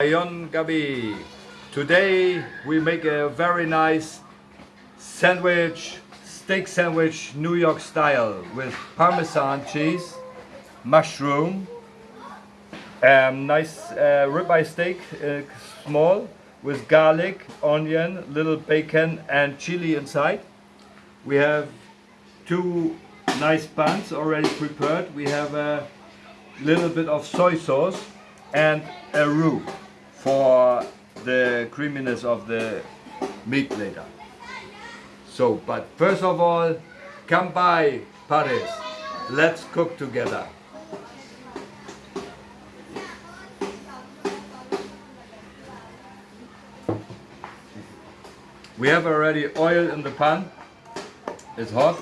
Ayon Gabi. Today we make a very nice sandwich, steak sandwich, New York style with Parmesan cheese, mushroom, um, nice uh, ribeye steak, uh, small, with garlic, onion, little bacon and chili inside. We have two nice buns already prepared. We have a little bit of soy sauce and a roux for the creaminess of the meat later. So, but first of all, come by Paris. Let's cook together. We have already oil in the pan. It's hot.